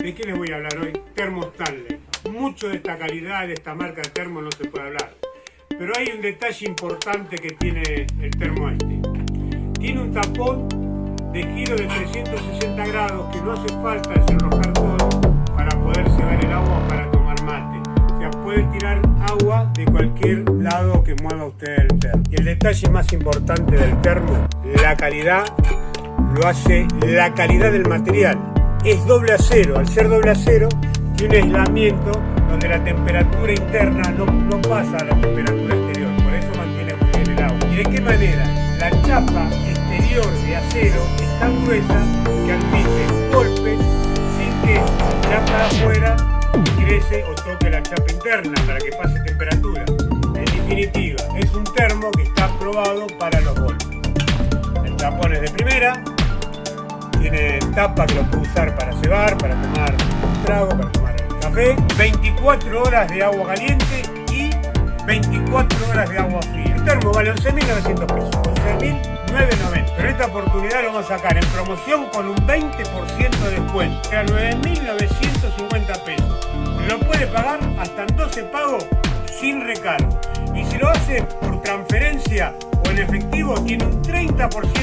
¿De qué les voy a hablar hoy? Termo Stanley. Mucho de esta calidad, de esta marca de termo no se puede hablar. Pero hay un detalle importante que tiene el termo este. Tiene un tapón de giro de 360 grados que no hace falta desenrojar todo para poder cebar el agua para tomar mate. O sea, puede tirar agua de cualquier lado que mueva usted el termo. Y el detalle más importante del termo, la calidad, lo hace la calidad del material es doble acero. Al ser doble acero, tiene aislamiento donde la temperatura interna no, pasa a la temperatura exterior. Por eso mantiene muy bien el agua. ¿Y de qué manera? La chapa exterior de acero es tan gruesa que admite golpes sin que la chapa de afuera ingrese o toque la chapa interna para que pase temperatura. En definitiva, es un termo que está aprobado para los golpes. El tapón es de primera, tiene tapa que lo puede usar para cebar, para tomar trago, para tomar café. 24 horas de agua caliente y 24 horas de agua fría. El termo vale 11.900 pesos, 11.990. Pero esta oportunidad lo vamos a sacar en promoción con un 20% de descuento. Era 9.950 pesos. Lo puede pagar hasta en 12 pagos sin recargo. Y si lo hace por transferencia o en efectivo, tiene un 30%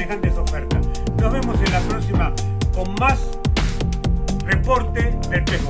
semejantes ofertas. Nos vemos en la próxima con más reporte del pez.